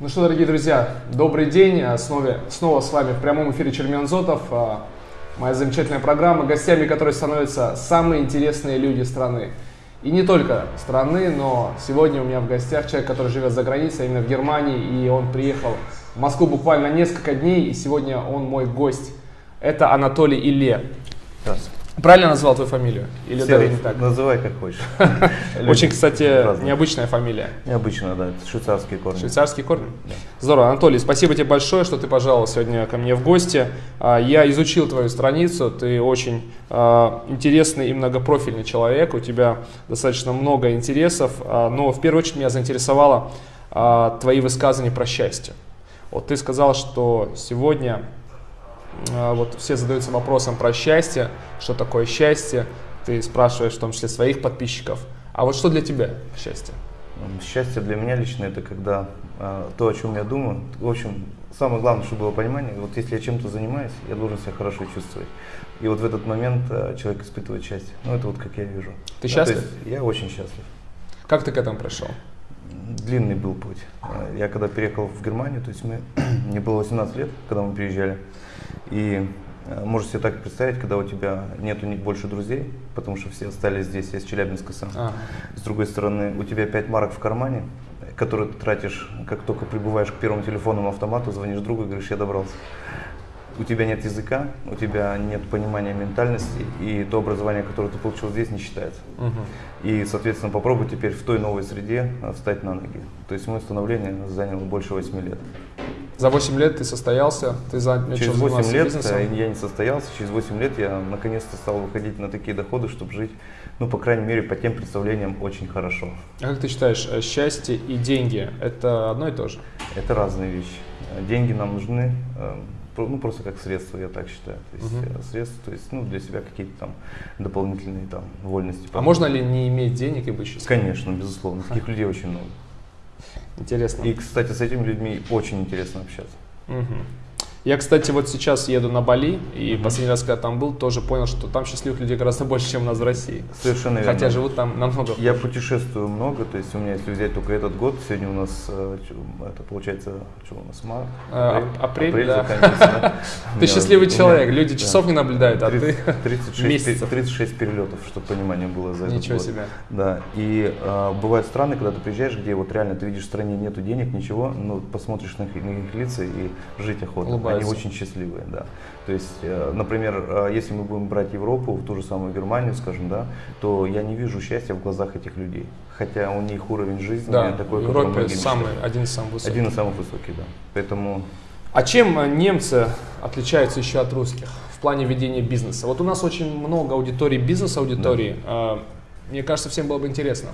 Ну что, дорогие друзья, добрый день. А, снова, снова с вами в прямом эфире Чермен Зотов. А, моя замечательная программа, гостями которой становятся самые интересные люди страны. И не только страны, но сегодня у меня в гостях человек, который живет за границей, именно в Германии, и он приехал в Москву буквально несколько дней, и сегодня он мой гость. Это Анатолий Илле. Здравствуйте. Правильно назвал твою фамилию? Или Серый, даже не так? Называй как хочешь. Очень, кстати, необычная фамилия. Необычно, да, это швейцарские корни. Швейцарские корни? Здорово. Анатолий, спасибо тебе большое, что ты пожаловал сегодня ко мне в гости. А, Я изучил твою страницу, ты очень а, интересный и многопрофильный человек, у тебя достаточно много интересов, а, но в первую очередь меня заинтересовало твои высказывания про счастье. Вот ты сказал, что сегодня вот все задаются вопросом про счастье, что такое счастье, ты спрашиваешь в том числе своих подписчиков. А вот что для тебя счастье? М, Счастье для меня лично это когда а, то, о чем я думаю. В общем, самое главное, чтобы было понимание, вот если я чем-то занимаюсь, я должен себя хорошо чувствовать. И вот в этот момент а, человек испытывает счастье. Ну, это вот как я вижу. Ты Да, счастлив? есть я очень счастлив. Как ты к этому пришел? Длинный был путь. А, Я когда переехал в Германию, то есть мы, мне было 18 лет, когда мы переезжали. И э, можешь себе так представить, когда у тебя нету больше друзей, потому что все остались здесь, я из Челябинска сам. А, С другой стороны, у тебя 5 марок в кармане, которые ты тратишь, как только прибываешь к первому телефонному автомату, звонишь другу и говоришь, я добрался. У тебя нет языка, у тебя нет понимания ментальности, и то образование, которое ты получил здесь, не считается. мгм. И, соответственно, попробуй теперь в той новой среде а, встать на ноги. То есть мое становление заняло больше 8 лет. За 8 лет ты состоялся, ты начал Через 8 заниматься лет бизнесом. э, я не состоялся, через 8 лет я наконец-то стал выходить на такие доходы, чтобы жить, ну, по крайней мере, по тем представлениям очень хорошо. А как ты считаешь, э, счастье и деньги – это одно и то же? Это разные вещи. Э, Деньги нам нужны, э, ну, просто как средство, я так считаю. То есть Мгм. э, средства, то есть, ну, для себя какие-то там дополнительные там вольности. А можно ли не иметь денег и быть счастливым? Конечно, безусловно. Таких людей очень много. Интересно. И, кстати, с этими людьми очень интересно общаться. Мгм. Я, кстати, вот сейчас еду на Бали, и последний раз, когда там был, тоже понял, что там счастливых людей гораздо больше, чем у нас в России. Совершенно верно. Хотя живут там намного Я хуже. путешествую много, то есть у меня, если взять только этот год, сегодня у нас, э, это получается, что у нас, март, Э, ап- апрель, да. заканчивается. У Ты счастливый человек, люди да. часов не наблюдают, а ты 30 36, месяцев. пе- 36 перелетов, чтобы понимание было за Ничего себе. Да, и э, бывают страны, когда ты приезжаешь, где вот реально ты видишь в стране нету денег, ничего, но посмотришь на их, на их лица и жить охота. Они очень счастливые, да. То есть, э, например, э, если мы будем брать Европу, в ту же самую Германию, скажем, да, то я не вижу счастья в глазах этих людей. Хотя у них уровень жизни Да, такой, в Европе самый, один из самых высоких. Один из самых высоких, да. Поэтому А чем э, немцы отличаются еще от русских в плане ведения бизнеса? Вот у нас очень много аудиторий, бизнес-аудитории. Э, Мне кажется, всем было бы интересно.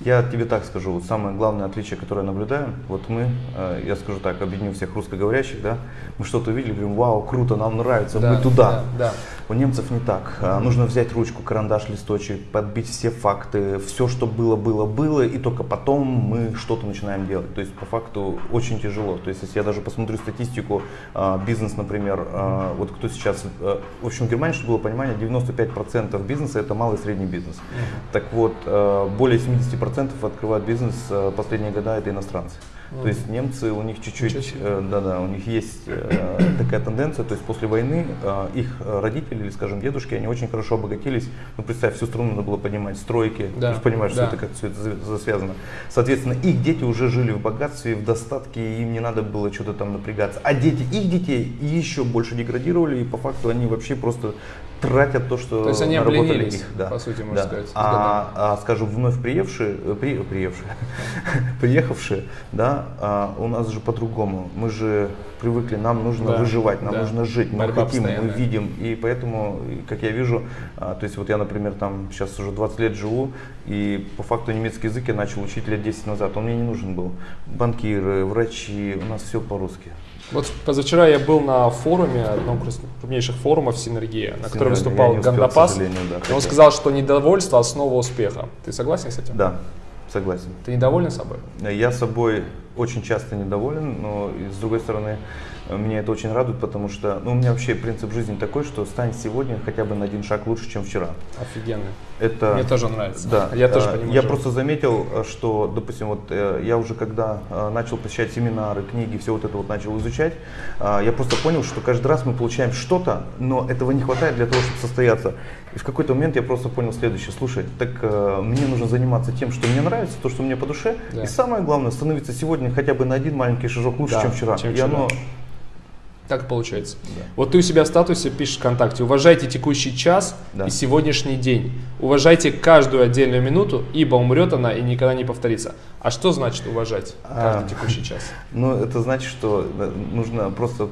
Я тебе так скажу, вот самое главное отличие, которое я наблюдаю, вот мы, э, я скажу так, объединю всех русскоговорящих, да, мы что-то увидели, говорим, вау, круто, нам нравится, Да, мы туда. да, да. У немцев не так. А, Нужно взять ручку, карандаш, листочек, подбить все факты, все, что было, было, было, и только потом мы что-то начинаем делать. То есть по факту очень тяжело. То есть если я даже посмотрю статистику, а, бизнес, например, а, вот кто сейчас, а, в общем, в Германии, чтобы было понимание, 95% бизнеса это малый и средний бизнес. Так вот, а, более 70% открывают бизнес а, последние года это иностранцы. То есть немцы, у них чуть-чуть, э, да-да, у них есть э, такая тенденция, то есть после войны э, их э, родители, или, скажем, дедушки, они очень хорошо обогатились. Ну, представь, всю страну надо было поднимать, стройки, Да, ты же понимаешь, да. что это как все это за- связано. Соответственно, их дети уже жили в богатстве, в достатке, и им не надо было что-то там напрягаться. А дети их детей еще больше деградировали, и по факту они вообще просто тратят то, что То есть они наработали обленились, их. Да. по сути, можно Да. сказать, А, а, скажем, вновь приевшие, э, при, приевшие, приехавшие, да, а, у нас же по-другому. Мы же привыкли, нам нужно Да, выживать, нам да. нужно жить, мы Борьба хотим, мы постоянная. видим. И поэтому, как я вижу, а, то есть вот я, например, там сейчас уже 20 лет живу, и по факту немецкий язык я начал учить лет 10 назад. Он мне не нужен был. Банкиры, врачи, у нас все по-русски. Вот позавчера я был на форуме, одном из крупнейших форумов Синергия, на котором выступал успел, Гандапас. да, и он сказал, что недовольство – основа успеха. Ты согласен с этим? Да, согласен. Ты недоволен собой? Я собой очень часто недоволен, но с другой стороны, меня это очень радует, потому что ну, у меня вообще принцип жизни такой, что стань сегодня хотя бы на один шаг лучше, чем вчера. Офигенно. Это, Мне тоже нравится. Да. Я тоже Э, понимаю. Я просто заметил, э, что, допустим, вот э, я уже когда начал посещать семинары, книги, все вот это вот начал изучать, я просто понял, что каждый раз мы получаем что-то, но этого не хватает для того, чтобы состояться. И в какой-то момент я просто понял следующее. Слушай, так мне нужно заниматься тем, что мне нравится, то, что мне по душе. Да. И самое главное, становиться сегодня хотя бы на один маленький шажок лучше, Да, чем вчера. чем и вчера. оно Так получается. Да. Вот ты у себя в статусе пишешь ВКонтакте, уважайте текущий час Да. и сегодняшний день. Уважайте каждую отдельную минуту, ибо умрет она и никогда не повторится. А что значит уважать каждый А. текущий час? Ну, это значит, что э, нужно просто,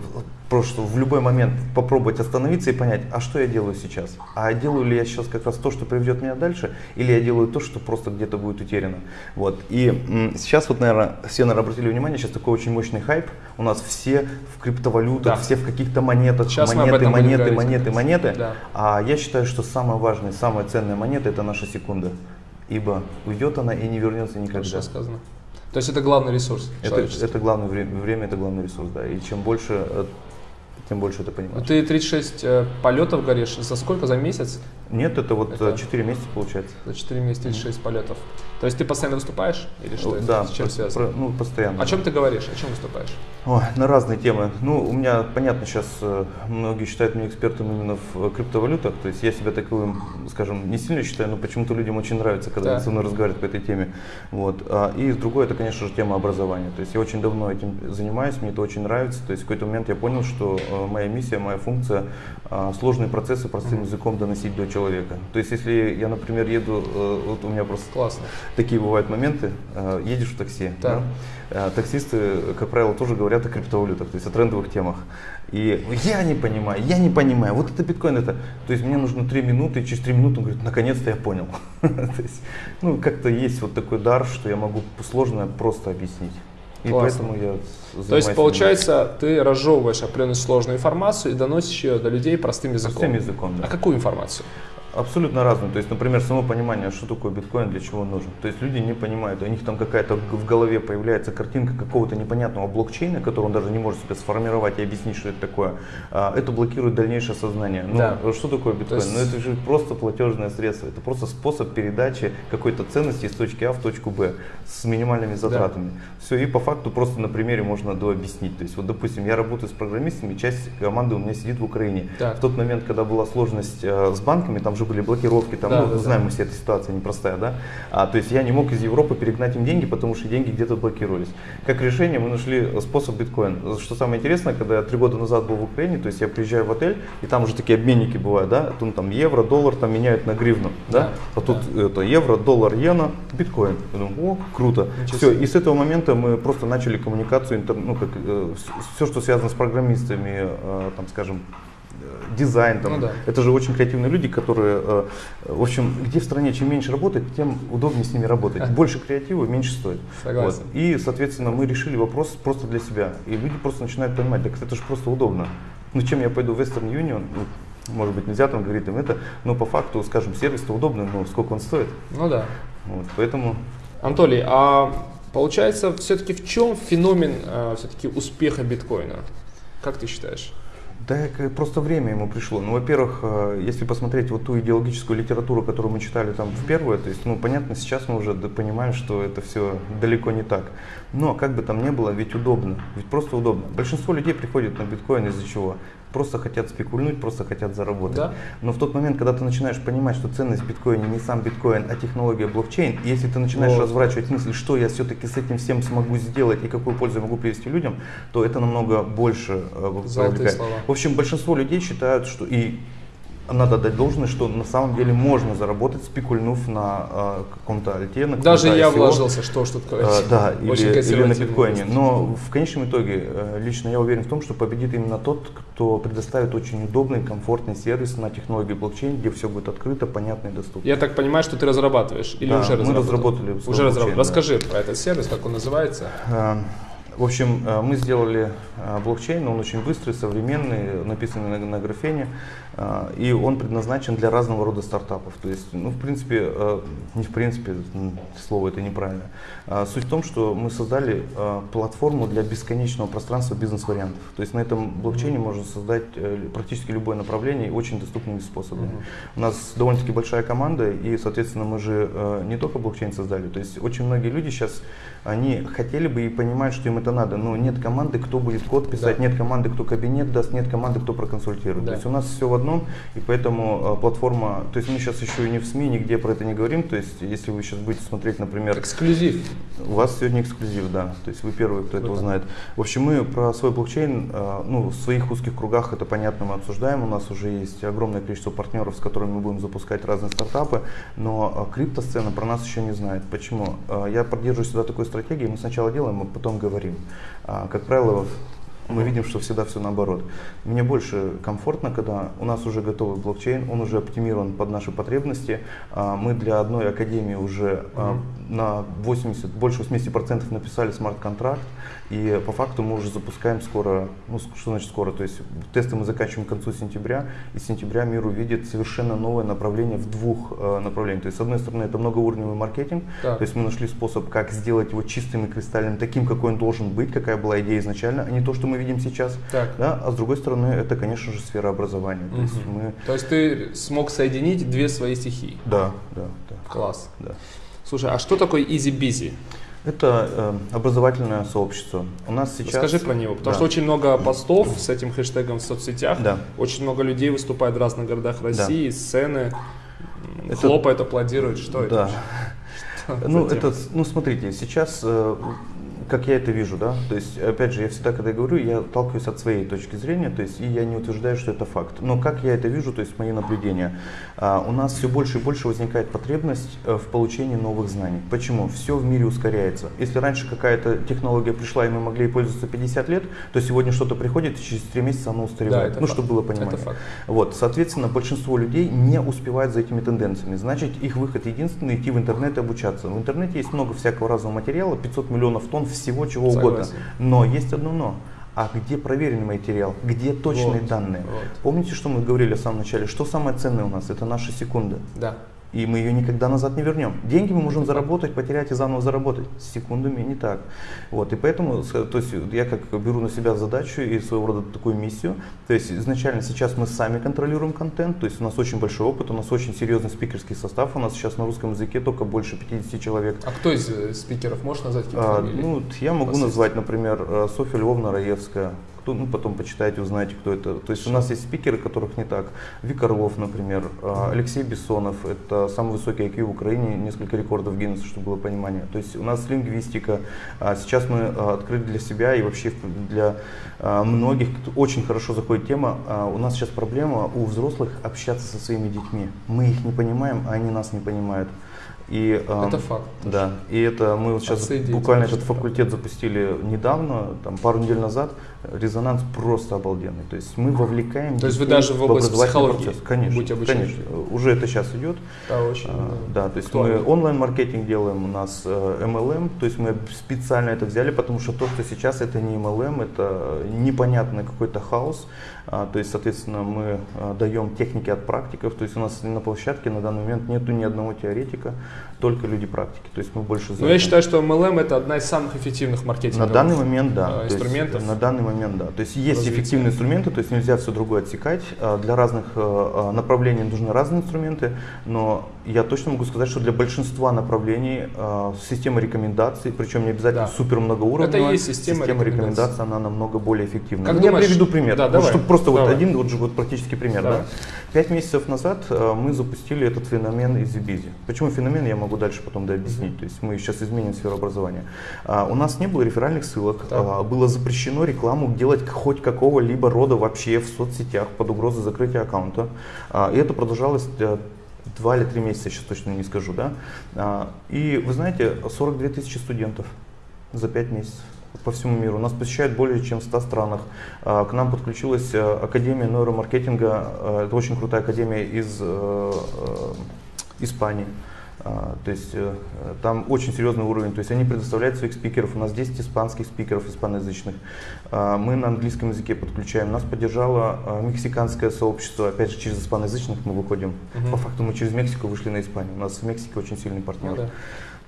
просто в любой момент попробовать остановиться и понять, а что я делаю сейчас? А делаю ли я сейчас как раз то, что приведет меня дальше, или я делаю то, что просто где-то будет утеряно? Вот. И сейчас вот, наверное, все, наверное, обратили внимание, сейчас такой очень мощный хайп. У нас все в криптовалютах, Да. все в каких-то монетах, Сейчас монеты, монеты, монеты, монеты. Да. А я считаю, что самая важная, самая ценная монета – это наша секунда. Ибо уйдет она и не вернется никогда. Хорошо сказано. То есть это главный ресурс Это, это главное время, время это главный ресурс, да. И чем больше, э, тем больше Ну, понимаешь. Ты 36 э, полетов горишь. За сколько? За месяц? Нет, это вот Это- 4 месяца получается. За 4 месяца 36 полетов. То есть ты постоянно выступаешь? Или что это? да, С чем связано? про- ну, постоянно. О чем ты говоришь? О чем выступаешь? Ой, на разные темы. Ну, у меня, понятно, сейчас э, многие считают меня экспертом именно в э, криптовалютах. То есть я себя таковым, скажем, не сильно считаю, но почему-то людям очень нравится, когда Да. они со мной разговаривают по этой теме. Вот. А, и другое, это, конечно же, тема образования. То есть я очень давно этим занимаюсь, мне это очень нравится. То есть в какой-то момент я понял, что э, моя миссия, моя функция э, сложные процессы простым языком доносить до человека. То есть если я, например, еду, вот у меня просто Классно. Такие бывают моменты, э, едешь в такси, Так. да? Э, таксисты, как правило, тоже говорят о криптовалютах, то есть о трендовых темах. И я не понимаю, я не понимаю, вот это биткоин, это, то есть мне нужно три минуты, и через три минуты он говорит, наконец-то я понял. То есть, ну, как-то есть вот такой дар, что я могу сложное просто объяснить. И Классно. поэтому я То есть, получается, ты разжевываешь определенную сложную информацию и доносишь ее до людей простым языком. простым языком. да. А какую информацию? Абсолютно разные. То есть, например, само понимание, что такое биткоин, для чего он нужен. То есть люди не понимают, у них там какая-то в голове появляется картинка какого-то непонятного блокчейна, который он даже не может себе сформировать и объяснить, что это такое. А, Это блокирует дальнейшее сознание. Ну, Да. что такое биткоин? есть- Ну, это же просто платежное средство. Это просто способ передачи какой-то ценности из точки А в точку Б с минимальными затратами. Все, и по факту просто на примере можно дообъяснить. То есть, вот, допустим, я работаю с программистами, часть команды у меня сидит в Украине. Так. В тот момент, когда была сложность э, с банками, там же были блокировки, там, Да, ну, да, да. знаем мы все, эта ситуация непростая, да? А, то есть я не мог из Европы перегнать им деньги, потому что деньги где-то блокировались. Как решение мы нашли способ биткоин. Что самое интересное, когда я три года назад был в Украине, то есть я приезжаю в отель, и там уже такие обменники бывают, да? Тут там евро, доллар там меняют на гривну, да? Да, А тут это евро, доллар, иена, биткоин. Я думаю, о, круто. Ничего Все, и с этого момента мы просто начали коммуникацию, интер- ну, как, все, что связано с программистами, э, там, скажем, э, дизайн, там, Ну да. это же очень креативные люди, которые, э, в общем, где в стране чем меньше работать, тем удобнее с ними работать. Больше креатива, меньше стоит. Согласен. Вот. И, соответственно, мы решили вопрос просто для себя. И люди просто начинают понимать, так это же просто удобно. Ну, чем я пойду в Western Union, ну, может быть, нельзя там говорить им это, но по факту, скажем, сервис-то удобный, но сколько он стоит. Ну да. Вот, поэтому Анатолий, а получается, все-таки в чем феномен все-таки успеха биткоина? Как ты считаешь? Да, просто время ему пришло. Ну, во-первых, э, если посмотреть вот ту идеологическую литературу, которую мы читали там в первое, то есть, ну, понятно, сейчас мы уже понимаем, что это все далеко не так. Но, как бы там ни было, ведь удобно, ведь просто удобно. Большинство людей приходят на биткоин из-за чего? Просто хотят спекульнуть, просто хотят заработать. Да. Но в тот момент, когда ты начинаешь понимать, что ценность в биткоине не сам биткоин, а технология блокчейн, и если ты начинаешь Вот. разворачивать мысль, что я все-таки с этим всем смогу сделать и какую пользу я могу привести людям, то это намного больше э, привлекает. В общем, большинство людей считают, что и надо дать должное, что на самом деле можно заработать, спекульнув на э, каком-то альте, на Даже я ICO. вложился, что ж тут Э, да, Очень или, или на биткоине. Но в конечном итоге э, лично я уверен в том, что победит именно тот, кто предоставит очень удобный, комфортный сервис на технологии блокчейн, где все будет открыто, понятно и доступно. Я так понимаю, что ты разрабатываешь или Да, уже мы разработал? разработали свой Уже разработал. блокчейн, да. Расскажи про этот сервис, как он называется. Э, В общем, э, мы сделали э, блокчейн, он очень быстрый, современный, написанный на, на графене, э, и он предназначен для разного рода стартапов. То есть, ну, в принципе, не в принципе, слово это неправильно. Суть в том, что мы создали платформу для бесконечного пространства бизнес-вариантов. То есть на этом блокчейне можно создать практически любое направление очень доступными способами. У нас довольно-таки большая команда, и, соответственно, мы же не только блокчейн создали. То есть очень многие люди сейчас, они хотели бы и понимают, что им это надо, но нет команды, кто будет код писать, да. нет команды, кто кабинет даст, нет команды, кто проконсультирует. Да. То есть у нас все в одном, и поэтому э, платформа, то есть мы сейчас еще и не в СМИ, нигде про это не говорим, то есть если вы сейчас будете смотреть, например... Эксклюзив. У вас сегодня эксклюзив, да, то есть вы первые, кто этого знает. В общем, мы про свой блокчейн, э, ну, в своих узких кругах это понятно, мы обсуждаем, у нас уже есть огромное количество партнеров, с которыми мы будем запускать разные стартапы, но э, криптосцена про нас еще не знает. Почему? Э, я поддерживаю всегда такой стратегии, мы сначала делаем, а потом говорим. А, как правило, мы видим, что всегда все наоборот. Мне больше комфортно, когда у нас уже готовый блокчейн, он уже оптимирован под наши потребности. А, мы для одной академии уже mm-hmm. на 80, больше 80% написали смарт-контракт. И по факту мы уже запускаем скоро, ну что значит скоро, то есть тесты мы заканчиваем к концу сентября, и с сентября мир увидит совершенно новое направление в двух э, направлениях. То есть с одной стороны это многоуровневый маркетинг, так. то есть мы нашли способ, как сделать его чистым и кристальным, таким, какой он должен быть, какая была идея изначально, а не то, что мы видим сейчас. Так. Да? А с другой стороны это, конечно же, сфера образования. Угу. То, есть мы... то есть ты смог соединить две свои стихии? Да, да. да. Класс. Да. Слушай, а что такое Easy Busy? Это э, образовательное сообщество. У нас сейчас. Расскажи про него, потому да. что очень много постов с этим хэштегом в соцсетях. Да. Очень много людей выступает в разных городах России, да. сцены, это... хлопают, аплодируют. Что да. это? Ну, это, ну, смотрите, сейчас э, как я это вижу, да, то есть, опять же, я всегда, когда говорю, я толкаюсь от своей точки зрения, то есть, и я не утверждаю, что это факт. Но как я это вижу, то есть, мои наблюдения, а, у нас все больше и больше возникает потребность э, в получении новых знаний. Почему? Все в мире ускоряется. Если раньше какая-то технология пришла, и мы могли ей пользоваться 50 лет, то сегодня что-то приходит, и через 3 месяца оно устаревает. Да, ну, чтобы было понимание. Это факт. Вот, соответственно, большинство людей не успевает за этими тенденциями. Значит, их выход единственный идти в интернет и обучаться. В интернете есть много всякого разного материала, 500 миллионов тонн всего чего Согласен. угодно. Но есть одно но. А где проверенный материал? Где точные вот, данные? Вот. Помните, что мы говорили в самом начале? Что самое ценное у нас? Это наши секунды. Да и мы ее никогда назад не вернем. Деньги мы можем заработать, потерять и заново заработать. С секундами не так. Вот, и поэтому то есть, я как беру на себя задачу и своего рода такую миссию. То есть изначально сейчас мы сами контролируем контент, то есть у нас очень большой опыт, у нас очень серьезный спикерский состав, у нас сейчас на русском языке только больше 50 человек. А кто из э, спикеров, можешь назвать какие-то а, Ну, я могу назвать, например, э, Софья Львовна Раевская, кто, ну, потом почитайте, узнаете, кто это. То есть у нас есть спикеры, которых не так. Вик Орлов, например, а, Алексей Бессонов, это самый высокий IQ в Украине, несколько рекордов Гиннесса, чтобы было понимание. То есть у нас лингвистика, а, сейчас мы а, открыли для себя и вообще для многих очень хорошо заходит тема. У нас сейчас проблема у взрослых общаться со своими детьми. Мы их не понимаем, а они нас не понимают. И, это факт. Да, и это мы вот сейчас буквально этот факультет запустили недавно, там пару недель назад. Резонанс просто обалденный. То есть мы вовлекаем. То есть вы даже в область психологии процесс. Конечно, будете конечно. Уже это сейчас идет. Да, очень. А, да, то есть Актуально. мы онлайн-маркетинг делаем, у нас э, MLM, то есть мы специально это взяли, потому что то, что сейчас это не MLM, это непонятный какой-то хаос. А, то есть, соответственно, мы а, даем техники от практиков. То есть у нас на площадке на данный момент нету ни одного теоретика, только люди практики. То есть мы больше. Но я считаю, что MLM это одна из самых эффективных маркетинговых. На данный момент, да. Инструментов. есть, на данный момент, да. То есть есть развития. эффективные инструменты, то есть нельзя все другое отсекать. А, для разных направлений нужны разные инструменты, но я точно могу сказать, что для большинства направлений система рекомендаций, причем не обязательно да. супер многоуровневая, это есть система, система рекомендаций. рекомендаций, она намного более эффективна. Как я приведу пример. Да, давай. Чтобы просто Давай. вот один вот, вот практический пример. Да? Пять месяцев назад э, мы запустили этот феномен из Easy Почему феномен, я могу дальше потом дообъяснить. Mm-hmm. То есть мы сейчас изменим сферу образования. А, у нас не было реферальных ссылок, а, было запрещено рекламу делать хоть какого-либо рода вообще в соцсетях под угрозой закрытия аккаунта. А, и это продолжалось э, два или три месяца, сейчас точно не скажу. Да? И вы знаете, 42 тысячи студентов за пять месяцев по всему миру. Нас посещают более чем в 100 странах. А, к нам подключилась э, Академия нейромаркетинга. Э, это очень крутая академия из э, Испании. А, то есть там очень серьезный уровень. То есть они предоставляют своих спикеров. У нас 10 испанских спикеров, испаноязычных. А, мы на английском языке подключаем. Нас поддержало мексиканское сообщество. Опять же, через испаноязычных мы выходим. Угу. По факту мы через Мексику вышли на Испанию. У нас в Мексике очень сильный партнер. Ну, да.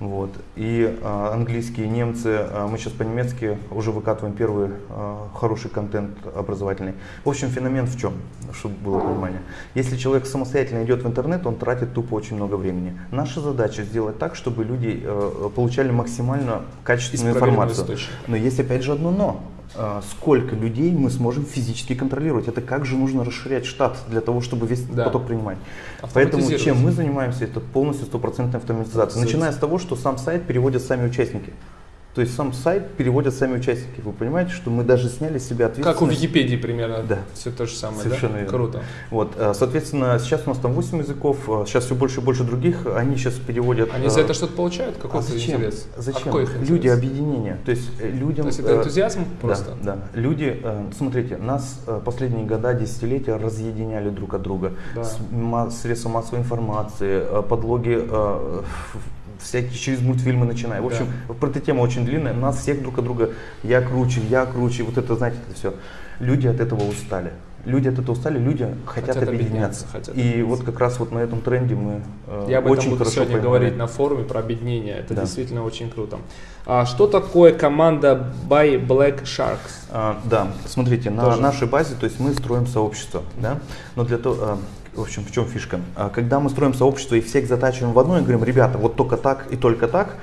Вот. И а, английские, немцы, а, мы сейчас по-немецки уже выкатываем первый а, хороший контент образовательный. В общем, феномен в чем, чтобы было понимание. Если человек самостоятельно идет в интернет, он тратит тупо очень много времени. Наша задача сделать так, чтобы люди а, получали максимально качественную информацию. Но есть опять же одно но. А, сколько людей мы сможем физически контролировать. Это как же нужно расширять штат для того, чтобы весь да. поток принимать. Поэтому чем мы занимаемся, это полностью стопроцентная автоматизация. Начиная с того, что сам сайт переводят сами участники. То есть сам сайт переводят сами участники. Вы понимаете, что мы даже сняли с себя ответственность. Как у Википедии примерно. Да. Все то же самое, Совершенно да? Верно. Круто. Вот, э, соответственно, сейчас у нас там 8 языков, сейчас э, все больше и больше других, они сейчас переводят. Они за э, это что-то получают? Какой а зачем? интерес? Зачем? А какой их Люди объединения. То есть людям... То есть это энтузиазм просто? Да, да. Люди, смотрите, нас последние года, десятилетия разъединяли друг от друга. Да. Средства массовой информации, подлоги всякие через мультфильмы начиная. В общем, да. про эту тема очень длинная. Нас всех друг от друга, я круче, я круче, вот это, знаете, это все. Люди от этого устали. Люди от этого устали, люди хотят, хотят объединяться. Хотят и объединяться. вот как раз вот на этом тренде мы э, Я об этом очень буду сегодня понимаем. говорить на форуме про объединение. Это да. действительно очень круто. А что такое команда By Black Sharks? А, да, смотрите, Тоже. на нашей базе, то есть мы строим сообщество, да, но для того, а, в общем, в чем фишка? А, когда мы строим сообщество и всех затачиваем в одно и говорим, ребята, вот только так и только так,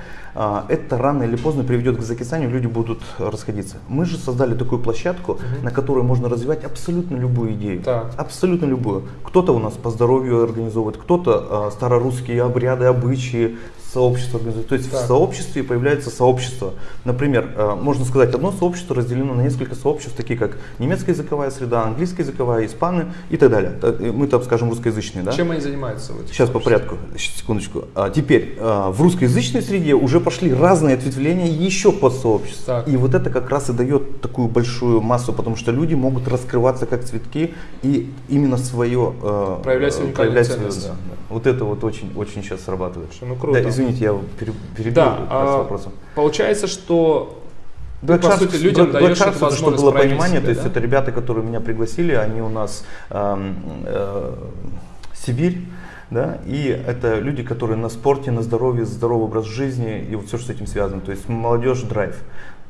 это рано или поздно приведет к закисанию, люди будут расходиться. Мы же создали такую площадку, угу. на которой можно развивать абсолютно любую идею. Так. Абсолютно любую. Кто-то у нас по здоровью организовывает, кто-то старорусские обряды, обычаи, сообщество организует. То есть так. в сообществе появляется сообщество. Например, э, можно сказать, одно сообщество разделено на несколько сообществ, такие как немецкая языковая среда, английская языковая, испаны и так далее. Мы там скажем русскоязычные. Да? Чем они занимаются? Сейчас по порядку, секундочку. А теперь э, в русскоязычной среде уже пошли разные ответвления еще под сообщество. И вот это как раз и дает такую большую массу, потому что люди могут раскрываться как цветки и именно свое э, проявлять свою проявлять свою, да, да. Вот это вот очень, очень сейчас срабатывает. Ну круто. Да, извините, я перебил да, а, вопросом. Получается, что Black ты, по сути, людям Black даешь это, чтобы было понимание, себя, то есть да? это ребята, которые меня пригласили, они у нас э, э, Сибирь, да, и это люди, которые на спорте, на здоровье, здоровый образ жизни и вот все, что с этим связано, то есть молодежь драйв.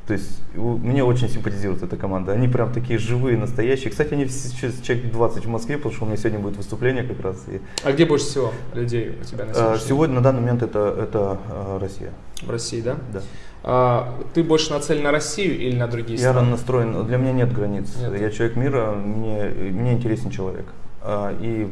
То есть мне очень симпатизирует эта команда. Они прям такие живые, настоящие. Кстати, они сейчас человек 20 в Москве, потому что у меня сегодня будет выступление как раз. И... А где больше всего людей у тебя на сегодня? Сегодня на данный момент это, это а, Россия. В России, да? Да. А, ты больше нацелен на Россию или на другие страны? Я настроен, для меня нет границ. Нет. Я человек мира, мне, мне интересен человек. А, и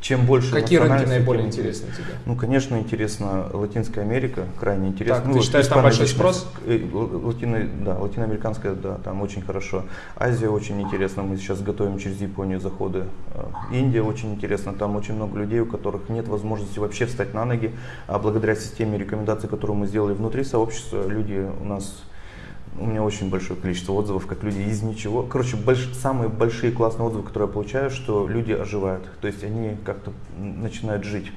чем больше Какие рынки наиболее тем, интересны тебе? Ну, конечно, интересно Латинская Америка, крайне интересно. Так, ну, ты считаешь, там большой спрос? Э, Латино, да, латиноамериканская, да, там очень хорошо. Азия очень интересна, мы сейчас готовим через Японию заходы. Э, Индия очень интересна, там очень много людей, у которых нет возможности вообще встать на ноги, а благодаря системе рекомендаций, которую мы сделали внутри сообщества, люди у нас у меня очень большое количество отзывов, как люди из ничего. Короче, больш, самые большие классные отзывы, которые я получаю, что люди оживают. То есть они как-то начинают жить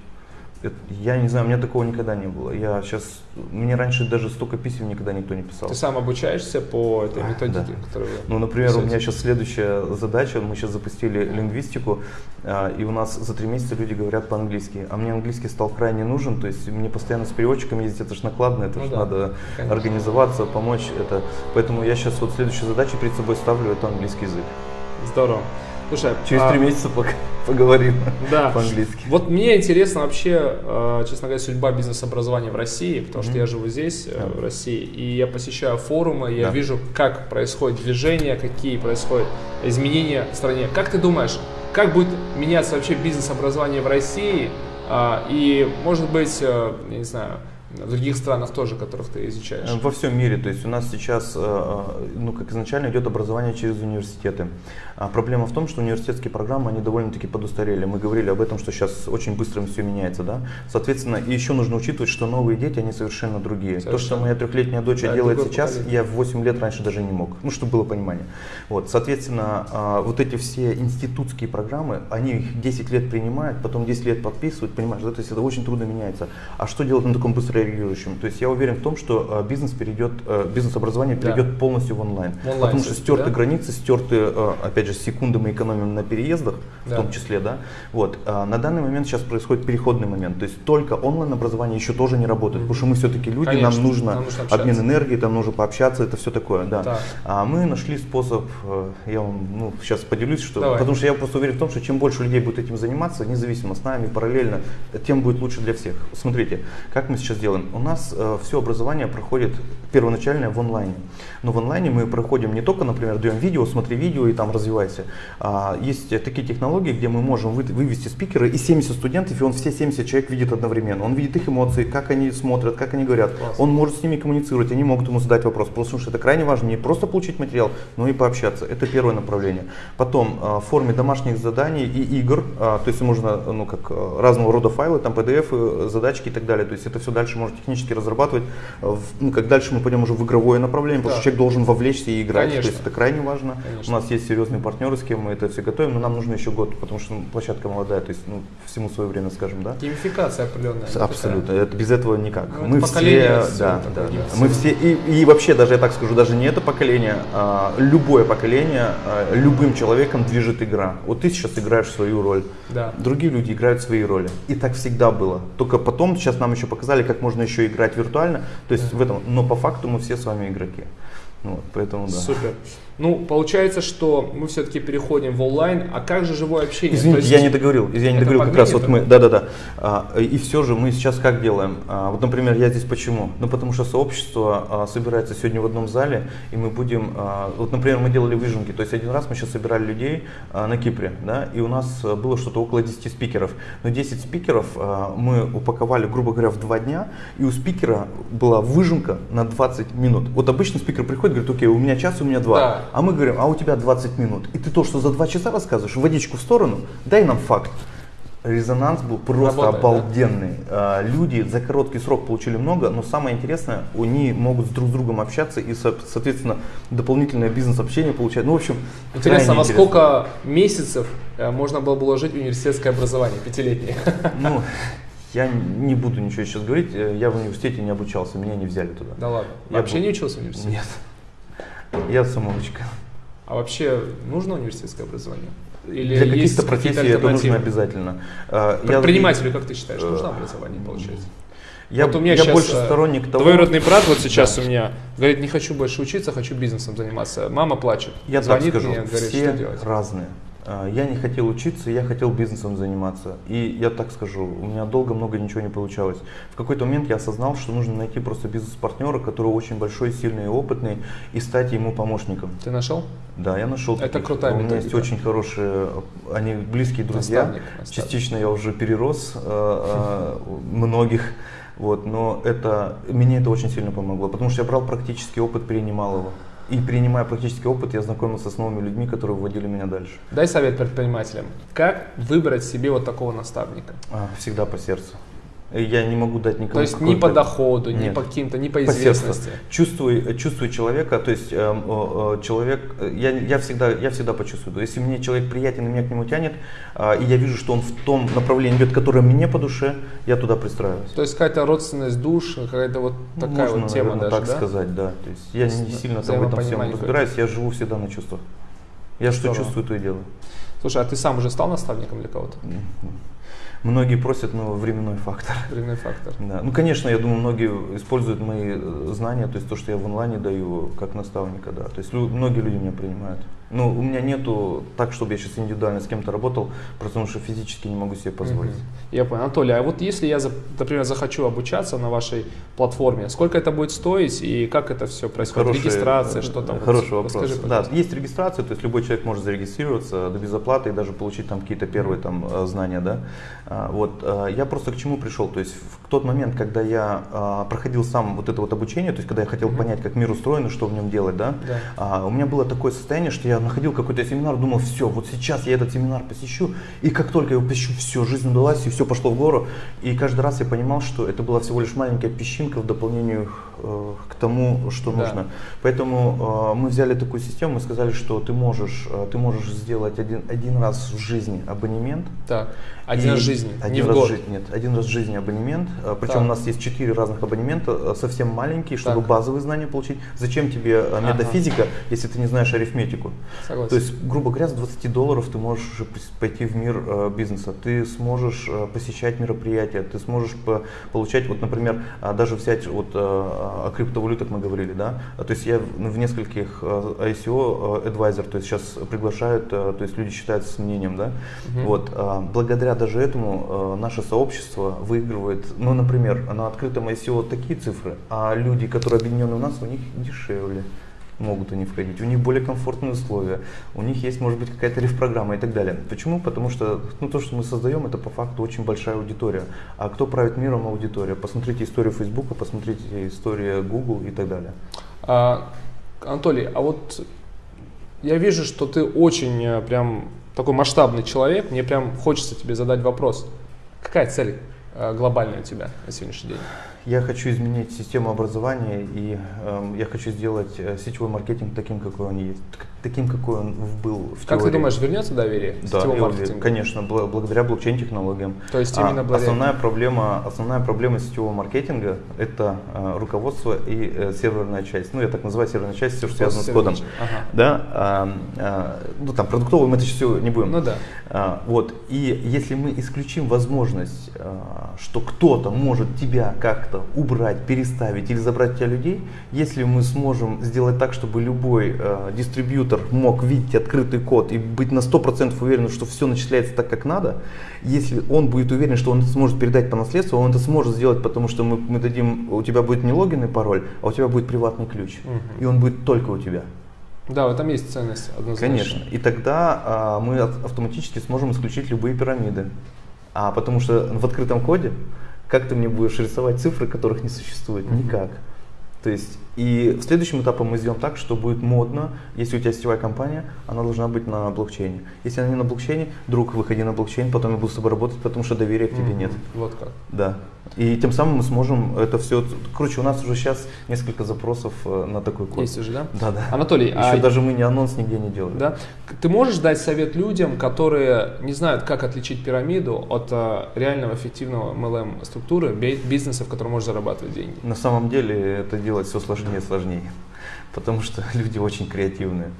я не знаю, у меня такого никогда не было. Я сейчас, мне раньше даже столько писем никогда никто не писал. Ты сам обучаешься по этой методике, да. которую Ну, например, писаете? у меня сейчас следующая задача, мы сейчас запустили лингвистику, а, и у нас за три месяца люди говорят по-английски, а мне английский стал крайне нужен, то есть мне постоянно с переводчиком ездить, это же накладно, это ну, же да, надо конечно. организоваться, помочь, это, поэтому я сейчас вот следующую задачу перед собой ставлю, это английский язык. Здорово. Слушай, через а... три месяца пока поговорим да. по-английски. Вот мне интересно вообще, э, честно говоря, судьба бизнес-образования в России, потому mm-hmm. что я живу здесь, yeah. Э, в России, и я посещаю форумы, я yeah. вижу, как происходит движение, какие происходят изменения в стране. Как ты думаешь, как будет меняться вообще бизнес-образование в России? А, и, может быть, э, я не знаю, в других странах тоже, которых ты изучаешь? Во всем мире. То есть у нас сейчас, ну, как изначально идет образование через университеты. А проблема в том, что университетские программы, они довольно-таки подустарели. Мы говорили об этом, что сейчас очень быстро все меняется, да. Соответственно, и еще нужно учитывать, что новые дети, они совершенно другие. Совершенно. То, что моя трехлетняя дочь да, делает сейчас, поколение. я в 8 лет раньше даже не мог. Ну, чтобы было понимание. Вот, соответственно, а, вот эти все институтские программы, они их 10 лет принимают, потом 10 лет подписывают, понимаешь, да, то есть это очень трудно меняется. А что делать на таком быстро реагирующем? То есть я уверен в том, что а, бизнес перейдет, бизнес-образование перейдет да. полностью в онлайн. В онлайн потому что стерты да? границы, стерты, опять же, секунды мы экономим на переездах, да. в том числе, да. Вот. На данный момент сейчас происходит переходный момент, то есть только онлайн-образование еще тоже не работает, потому что мы все-таки люди, Конечно, нам нужно, нам нужно обмен энергии, там нужно пообщаться, это все такое, да. да. А мы нашли способ, э, я вам ну, сейчас поделюсь, что, Давай. потому что я просто уверен в том, что чем больше людей будет этим заниматься, независимо с нами, параллельно, тем будет лучше для всех. Смотрите, как мы сейчас делаем. У нас э, все образование проходит первоначальное в онлайне. Но в онлайне мы проходим не только, например, даем видео, смотри видео и там развивай развивайся. А, есть такие технологии, где мы можем вывести спикера и 70 студентов, и он все 70 человек видит одновременно. Он видит их эмоции, как они смотрят, как они говорят. Класс. Он может с ними коммуницировать, они могут ему задать вопрос. Потому что это крайне важно не просто получить материал, но и пообщаться. Это первое направление. Потом а, в форме домашних заданий и игр, а, то есть можно ну, как разного рода файлы, там PDF, задачки и так далее. То есть это все дальше можно технически разрабатывать. Ну, как дальше мы пойдем уже в игровое направление, да. потому что человек должен вовлечься и играть. Конечно. То есть это крайне важно. Конечно. У нас есть серьезный партнеры, с кем мы это все готовим, но нам нужно еще год, потому что ну, площадка молодая, то есть ну, всему свое время, скажем, да. Геймификация определенная. Абсолютно, это, без этого никак. Ну, мы все, да, да, да, мы все, и, и вообще даже, я так скажу, даже не это поколение, а любое поколение, а, любым человеком движет игра. Вот ты сейчас играешь свою роль, да. другие люди играют свои роли. И так всегда было. Только потом, сейчас нам еще показали, как можно еще играть виртуально, то есть да. в этом, но по факту мы все с вами игроки. Вот, поэтому да. Супер. Ну, получается, что мы все-таки переходим в онлайн, а как же живое общение? Извините, есть, я не договорил, я не договорил как раз, вот мы, да-да-да, а, и все же мы сейчас как делаем? А, вот, например, я здесь почему? Ну, потому что сообщество а, собирается сегодня в одном зале, и мы будем, а, вот, например, мы делали выжимки, то есть один раз мы сейчас собирали людей а, на Кипре, да, и у нас было что-то около 10 спикеров, но 10 спикеров а, мы упаковали, грубо говоря, в два дня, и у спикера была выжимка на 20 минут. Вот обычно спикер приходит, говорит, окей, у меня час, у меня два. Да. А мы говорим, а у тебя 20 минут. И ты то, что за 2 часа рассказываешь, водичку в сторону, дай нам факт. Резонанс был просто Работает, обалденный. Да? Люди за короткий срок получили много, но самое интересное, они могут друг с другом общаться и, соответственно, дополнительное бизнес-общение получать. Ну, в общем, интересно, во сколько месяцев э, можно было бы уложить университетское образование, пятилетнее? Ну, я не буду ничего сейчас говорить, э, я в университете не обучался, меня не взяли туда. Да ладно? Я Вообще был... не учился в университете? Нет. Я самоучка. А вообще нужно университетское образование? Или Для каких-то профессий это нужно обязательно. А, Предпринимателю, я, как ты считаешь, нужно образование, получается? Я, вот у меня я сейчас больше э, сторонник того. Двоюродный брат вот сейчас да. у меня говорит, не хочу больше учиться, хочу бизнесом заниматься. Мама плачет. Я звонит так скажу, мне, говорит, все что делать. разные. А, я не хотел учиться, я хотел бизнесом заниматься. И я так скажу, у меня долго много ничего не получалось. В какой-то момент я осознал, что нужно найти просто бизнес-партнера, который очень большой, сильный и опытный, и стать ему помощником. Ты нашел? Да, я нашел. Это таких. крутая У меня есть очень хорошие, они близкие друзья. Наставник, наставник. Частично я уже перерос э, э, многих. Вот, но это, мне это очень сильно помогло, потому что я брал практический опыт, перенимал его. И принимая практический опыт, я знакомился с новыми людьми, которые вводили меня дальше. Дай совет предпринимателям. Как выбрать себе вот такого наставника? А, всегда по сердцу. Я не могу дать никому. То есть ни по доходу, ни по каким-то, ни по известности. По чувствуй, чувствуй человека, то есть э, э, человек, я, я, всегда, я всегда почувствую. Если мне человек приятен и меня к нему тянет, э, и я вижу, что он в том направлении идет, которое мне по душе, я туда пристраиваюсь. То есть какая-то родственность душ, какая-то вот такая Можно, вот тема наверное, даже, так да? сказать, да. То есть я не сильно там в этом всем разбираюсь, я живу всегда на чувствах. Я что чувствую, то и делаю. Слушай, а ты сам уже стал наставником для кого-то? Многие просят, но временной фактор. Временной фактор. Да. Ну, конечно, я думаю, многие используют мои э, знания, то есть то, что я в онлайне даю, как наставника, да. То есть многие люди меня принимают. Ну, у меня нету так, чтобы я сейчас индивидуально с кем-то работал, потому что физически не могу себе позволить. Угу. Я понял. Анатолий, а вот если я, например, захочу обучаться на вашей платформе, сколько это будет стоить и как это все происходит? Хороший, Регистрация, что там? Хороший вот, вопрос. Расскажи, да, есть регистрация, то есть любой человек может зарегистрироваться до без оплаты и даже получить там какие-то первые там э, знания, да. А, вот, э, я просто к чему пришел, то есть тот момент, когда я а, проходил сам вот это вот обучение, то есть когда я хотел mm-hmm. понять, как мир устроен и что в нем делать, да, да. А, у меня было такое состояние, что я находил какой-то семинар, думал, все, вот сейчас я этот семинар посещу, и как только я его посещу, все, жизнь удалась, и все пошло в гору. И каждый раз я понимал, что это была всего лишь маленькая песчинка в дополнение э, к тому, что да. нужно. Поэтому э, мы взяли такую систему, мы сказали, что ты можешь, э, ты можешь сделать один, один раз в жизни абонемент. Так. Один раз в жизни, один не раз в год. Жи- нет, один раз в жизни абонемент. Э, Причем так. у нас есть четыре разных абонемента, совсем маленькие, чтобы так. базовые знания получить. Зачем тебе метафизика, ага. если ты не знаешь арифметику? Согласен. То есть, грубо говоря, с 20 долларов ты можешь уже пойти в мир бизнеса. Ты сможешь посещать мероприятия, ты сможешь получать, вот, например, даже взять вот о криптовалютах мы говорили, да. То есть я в нескольких ICO advisor, то есть сейчас приглашают, то есть люди считаются с мнением, да. Угу. Вот, благодаря даже этому э, наше сообщество выигрывает, ну, например, на открытом ICO такие цифры, а люди, которые объединены у нас, у них дешевле могут они входить, у них более комфортные условия, у них есть, может быть, какая-то реф-программа и так далее. Почему? Потому что ну, то, что мы создаем, это по факту очень большая аудитория. А кто правит миром аудитория? Посмотрите историю Фейсбука, посмотрите историю Google и так далее. А, Анатолий, а вот я вижу, что ты очень э, прям такой масштабный человек, мне прям хочется тебе задать вопрос. Какая цель э, глобальная у тебя на сегодняшний день? Я хочу изменить систему образования и э, я хочу сделать э, сетевой маркетинг таким, какой он есть, таким, какой он был в Как теории. ты думаешь, вернется доверие да, сетевому маркетингу? конечно, бл- благодаря блокчейн-технологиям. То есть именно а, благодаря... Основная проблема, основная проблема сетевого маркетинга – это э, руководство и э, серверная часть. Ну, я так называю серверная часть, все, что связано с кодом. Ага. Да, а, а, ну, там, продуктовый мы это все не будем. Ну да. А, вот, и если мы исключим возможность, а, что кто-то может тебя как-то убрать, переставить или забрать у тебя людей, если мы сможем сделать так, чтобы любой э, дистрибьютор мог видеть открытый код и быть на 100% уверен, что все начисляется так, как надо, если он будет уверен, что он это сможет передать по наследству, он это сможет сделать, потому что мы, мы дадим, у тебя будет не логин и пароль, а у тебя будет приватный ключ, угу. и он будет только у тебя. Да, в этом есть ценность однозначно. Конечно. И тогда а, мы автоматически сможем исключить любые пирамиды. А потому что в открытом коде как ты мне будешь рисовать цифры, которых не существует? Никак. То есть, и следующим этапом мы сделаем так, что будет модно, если у тебя сетевая компания, она должна быть на блокчейне. Если она не на блокчейне, друг, выходи на блокчейн, потом я буду с тобой работать, потому что доверия к тебе mm-hmm. нет. Вот как. Да. И тем самым мы сможем это все. Короче, у нас уже сейчас несколько запросов э, на такой код. Есть уже, да? Да, да. Анатолий, еще а... даже мы не анонс нигде не делали. Да. Ты можешь дать совет людям, которые не знают, как отличить пирамиду от э, реального эффективного MLM структуры, бизнеса, в котором можно зарабатывать деньги? На самом деле это делать все сложнее и сложнее, потому что люди очень креативные.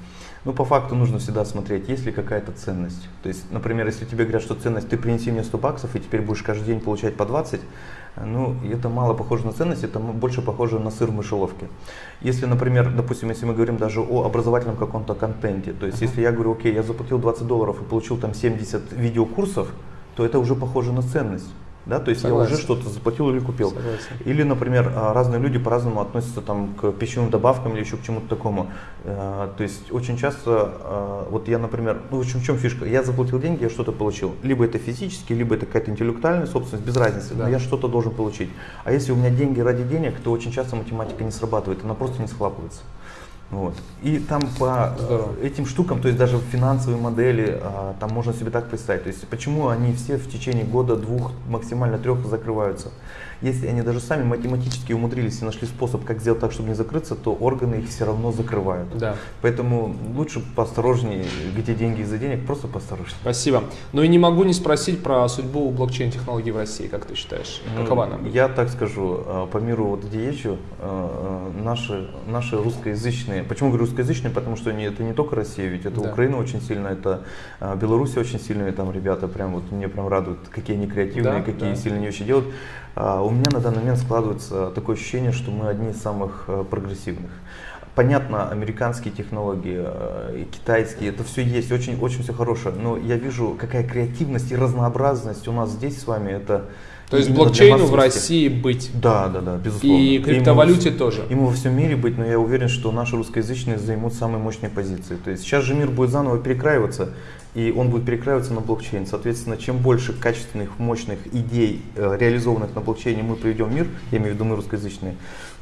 Ну, по факту нужно всегда смотреть, есть ли какая-то ценность. То есть, например, если тебе говорят, что ценность, ты принеси мне 100 баксов, и теперь будешь каждый день получать по 20, ну, это мало похоже на ценность, это больше похоже на сыр в мышеловке. Если, например, допустим, если мы говорим даже о образовательном каком-то контенте, то есть, uh-huh. если я говорю, окей, я заплатил 20 долларов и получил там 70 видеокурсов, то это уже похоже на ценность. Да, то есть Согласен. я уже что-то заплатил или купил. Согласен. Или, например, а, разные люди по-разному относятся там, к пищевым добавкам или еще к чему-то такому. А, то есть очень часто, а, вот я, например, ну в чем, в чем фишка? Я заплатил деньги, я что-то получил. Либо это физически, либо это какая-то интеллектуальная собственность, без разницы, да. но я что-то должен получить. А если у меня деньги ради денег, то очень часто математика не срабатывает, она просто не схлапывается. Вот. И там по Здорово. этим штукам, то есть даже финансовые модели, а, там можно себе так представить. То есть почему они все в течение года, двух, максимально трех закрываются. Если они даже сами математически умудрились и нашли способ, как сделать так, чтобы не закрыться, то органы их все равно закрывают. Да. Поэтому лучше поосторожнее, где деньги из-за денег, просто поосторожнее. Спасибо. Ну и не могу не спросить про судьбу блокчейн-технологий в России, как ты считаешь? Ну, Какова она? Я так скажу, а, по миру, вот где езжу, а, наши, наши русскоязычные, почему говорю русскоязычные, потому что это не только Россия, ведь это да. Украина очень сильно, это Беларусь очень сильные там ребята, прям вот мне прям радуют, какие они креативные, да, какие да. сильные вещи делают. А, у меня на данный момент складывается такое ощущение, что мы одни из самых э, прогрессивных. Понятно, американские технологии, э, китайские, это все есть, очень, очень все хорошее, но я вижу, какая креативность и разнообразность у нас здесь с вами, это То есть блокчейну в. России быть. Да, да, да, безусловно. И криптовалюте тоже. Ему во всем мире быть, но я уверен, что наши русскоязычные займут самые мощные позиции. То есть сейчас же мир будет заново перекраиваться, и он будет перекраиваться на блокчейн. Соответственно, чем больше качественных, мощных идей, э, реализованных на блокчейне, мы приведем в мир, я имею в виду мы русскоязычные,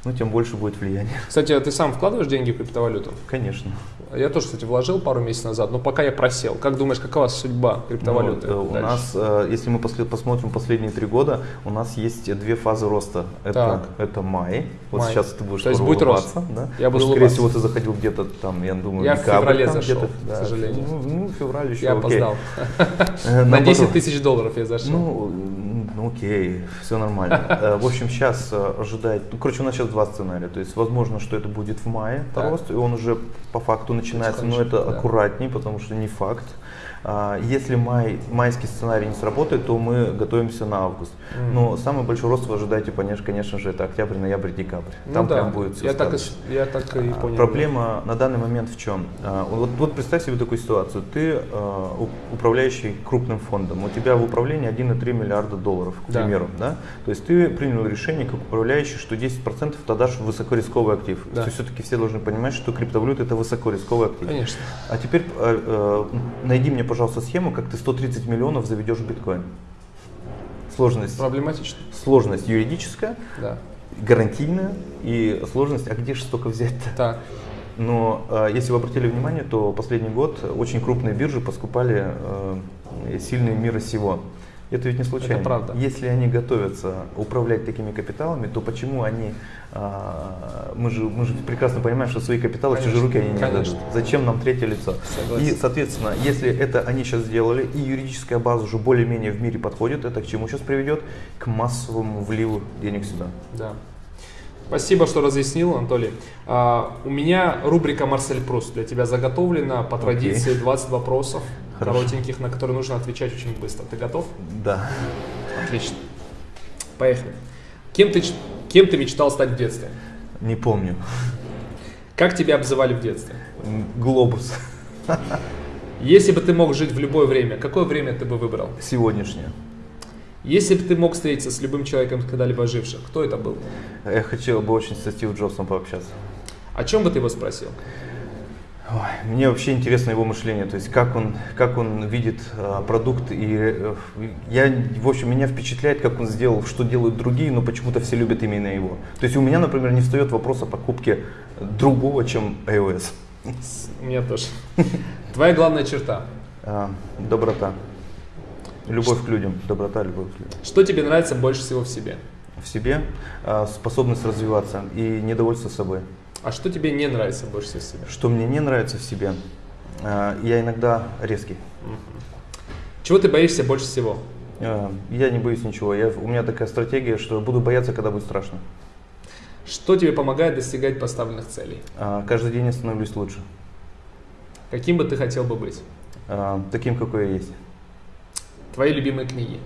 ну, тем больше будет влияние. Кстати, а ты сам вкладываешь деньги в криптовалюту? Конечно. Я тоже, кстати, вложил пару месяцев назад, но пока я просел. Как думаешь, какова судьба криптовалюты? Ну, у нас, э, если мы посмотрим последние три года, у нас есть две фазы роста. Это, Так. это май. Вот Май. сейчас ты будешь То есть будет рост. Да? Я буду что, скорее улыбаться. всего, ты заходил где-то там, я думаю, Я в декабрь феврале там зашел, к сожалению. Ну, ну, февраль еще, Я окей. опоздал. На наоборот. 10 тысяч долларов я зашел. Ну, ну, окей, все нормально. Э, В общем, сейчас ожидает, ну, короче, у нас сейчас два сценария. То есть, возможно, что это будет в мае Так. рост, и он уже по факту начинается, но это да. аккуратней, потому что не факт. А, Если май, майский сценарий не сработает, то мы готовимся на август. Мгм. Но самый большой рост вы ожидаете, конечно, конечно же, это октябрь, ноябрь, декабрь. Ну Там да, прям будет все я так, и, я так и а, понял. Проблема на данный момент в чем? А, Вот, вот представь себе такую ситуацию. Ты управляющий крупным фондом. У тебя в управлении 1,3 миллиарда долларов, к Да. примеру. Да? То есть ты принял решение как управляющий, что 10% ты дашь в высокорисковый актив. Да. То есть все-таки все должны понимать, что криптовалюта это высокорисковый актив. Конечно. А теперь найди мне, пожалуйста, схему, как ты 130 миллионов заведешь в биткоин. Сложность, Проблематично. сложность юридическая, Да. гарантийная и сложность, а где же столько взять-то? Так. Но э, если вы обратили внимание, то последний год очень крупные биржи поскупали э, сильные мира сего. Это ведь не случайно. Это правда. Если они готовятся управлять такими капиталами, то почему они, мы, же, мы же прекрасно понимаем, что свои капиталы в чужие Конечно, руки они не конечно. Зачем нам третье лицо? Согласен. И, соответственно, если это они сейчас сделали, и юридическая база уже более-менее в мире подходит, это к чему сейчас приведет? К массовому вливу денег сюда. Да. Спасибо, что разъяснил, Анатолий. А, у меня рубрика Марсель Прус для тебя заготовлена по традиции 20 вопросов Хорошо. коротеньких, на которые нужно отвечать очень быстро. Ты готов? Да. Отлично. Поехали. Кем ты, кем ты мечтал стать в детстве? Не помню. Как тебя обзывали в детстве? Глобус. Если бы ты мог жить в любое время, какое время ты бы выбрал? Сегодняшнее. Если бы ты мог встретиться с любым человеком, когда-либо жившим, кто это был? Я хотел бы очень со Стив Джобсом пообщаться. О чем бы ты его спросил? Ой, мне вообще интересно его мышление, то есть как он, как он видит э, продукт. И э, я, в общем, меня впечатляет, как он сделал, что делают другие, но почему-то все любят именно его. То есть у меня, например, не встает вопрос о покупке другого, чем iOS. У меня тоже. Твоя главная черта. А, доброта. Любовь к людям. Доброта, любовь к людям. Что тебе нравится больше всего в себе? В себе а, способность развиваться и недовольство собой. А что тебе не нравится больше всего в себе? Что мне не нравится в себе, а, я иногда резкий. Чего ты боишься больше всего? А, Я не боюсь ничего. Я, у меня такая стратегия, что буду бояться, когда будет страшно. Что тебе помогает достигать поставленных целей? А, Каждый день я становлюсь лучше. Каким бы ты хотел бы быть? Таким, какой я есть. Твои любимые книги?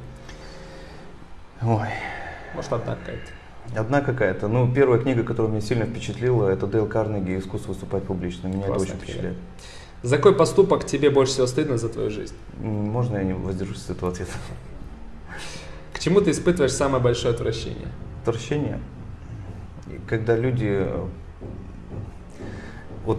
Ой. Может, одна какая-то? Одна какая-то. Ну, первая книга, которая меня сильно впечатлила, это Дейл Карнеги «Искусство выступать публично». Меня Классная это очень книга. впечатляет. За какой поступок тебе больше всего стыдно за твою жизнь? Можно я не воздержусь от этого ответа? К чему ты испытываешь самое большое отвращение? Отвращение. Когда люди... э, Вот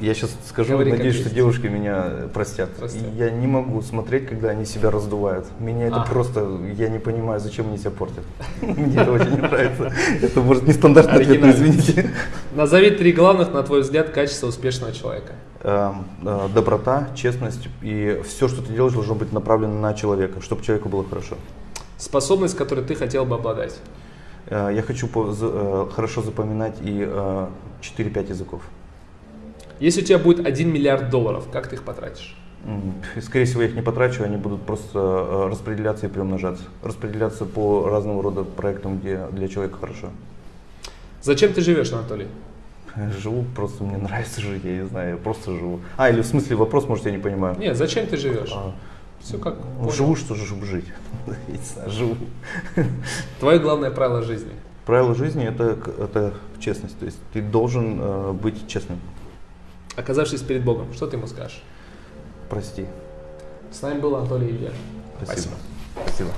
я сейчас скажу, Говори, надеюсь, что девушки меня простят. Простят. Я не могу смотреть, когда они себя раздувают. Меня это А. просто... Я не понимаю, зачем они себя портят. Мне это очень не нравится. Это может нестандартный ответ, но извините. Назови три главных, на твой взгляд, качества успешного человека. Эм, э, Доброта, честность и все, что ты делаешь, должно быть направлено на человека, чтобы человеку было хорошо. Способность, которой ты хотел бы обладать. Э, Я хочу э, хорошо запоминать и э, 4-5 языков. Если у тебя будет 1 миллиард долларов, как ты их потратишь? Скорее всего, я их не потрачу, они будут просто э, распределяться и приумножаться. Распределяться по разного рода проектам, где для человека хорошо. Зачем ты живешь, Анатолий? Живу, просто мне нравится жить, я не знаю, я просто живу. А, или в смысле вопрос, может, я не понимаю. Нет, зачем ты живешь? А, Все как ну, понял. живу, что же, чтобы жить. Живу. Твое главное правило жизни. Правило жизни это, это честность. То есть ты должен э, быть честным. Оказавшись перед Богом, что ты ему скажешь? Прости. С нами был Анатолий Илья. Спасибо. Спасибо.